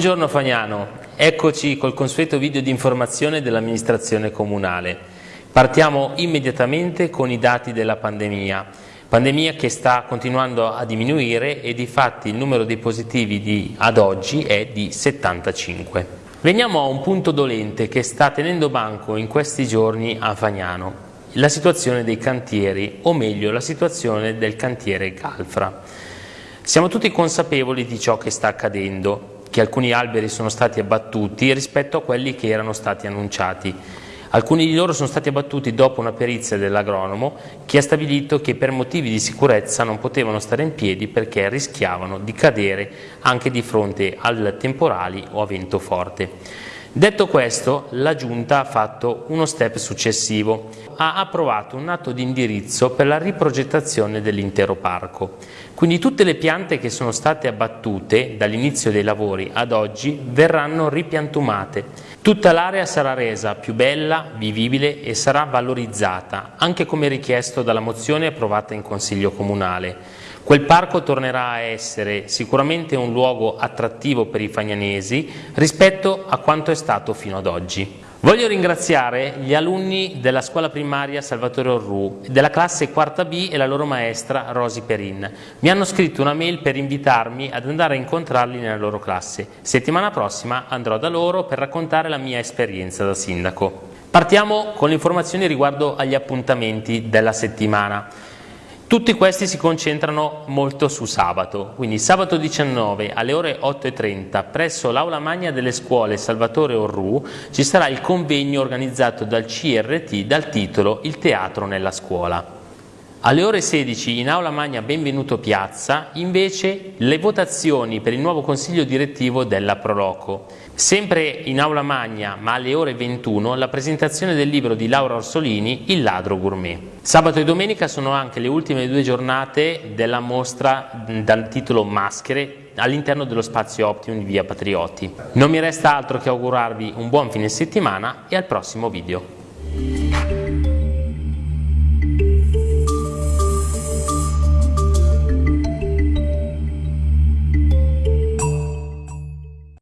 Buongiorno Fagnano, eccoci col consueto video di informazione dell'amministrazione comunale. Partiamo immediatamente con i dati della pandemia. Pandemia che sta continuando a diminuire e di fatti il numero dei positivi di, ad oggi è di 75. Veniamo a un punto dolente che sta tenendo banco in questi giorni a Fagnano, la situazione dei cantieri, o meglio la situazione del cantiere Galfra. Siamo tutti consapevoli di ciò che sta accadendo, che alcuni alberi sono stati abbattuti rispetto a quelli che erano stati annunciati. Alcuni di loro sono stati abbattuti dopo una perizia dell'agronomo che ha stabilito che per motivi di sicurezza non potevano stare in piedi perché rischiavano di cadere anche di fronte al temporali o a vento forte. Detto questo, la Giunta ha fatto uno step successivo, ha approvato un atto di indirizzo per la riprogettazione dell'intero parco. Quindi tutte le piante che sono state abbattute dall'inizio dei lavori ad oggi verranno ripiantumate. Tutta l'area sarà resa più bella, vivibile e sarà valorizzata, anche come richiesto dalla mozione approvata in Consiglio Comunale. Quel parco tornerà a essere sicuramente un luogo attrattivo per i fagnanesi rispetto a quanto è stato fino ad oggi. Voglio ringraziare gli alunni della scuola primaria Salvatore Orru, della classe quarta B e la loro maestra Rosi Perin. Mi hanno scritto una mail per invitarmi ad andare a incontrarli nella loro classe. Settimana prossima andrò da loro per raccontare la mia esperienza da sindaco. Partiamo con le informazioni riguardo agli appuntamenti della settimana. Tutti questi si concentrano molto su sabato, quindi sabato 19 alle ore 8.30 presso l'Aula Magna delle Scuole Salvatore Orru ci sarà il convegno organizzato dal CRT dal titolo Il teatro nella scuola. Alle ore 16 in Aula Magna Benvenuto Piazza invece le votazioni per il nuovo consiglio direttivo della Proloco. Sempre in Aula Magna, ma alle ore 21, la presentazione del libro di Laura Orsolini, Il ladro gourmet. Sabato e domenica sono anche le ultime due giornate della mostra dal titolo Maschere all'interno dello spazio Optimum di Via Patrioti. Non mi resta altro che augurarvi un buon fine settimana e al prossimo video.